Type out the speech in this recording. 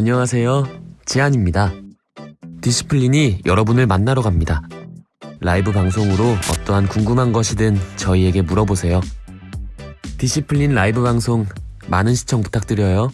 안녕하세요. 지안입니다. 디시플린이 여러분을 만나러 갑니다. 라이브 방송으로 어떠한 궁금한 것이든 저희에게 물어보세요. 디시플린 라이브 방송 많은 시청 부탁드려요.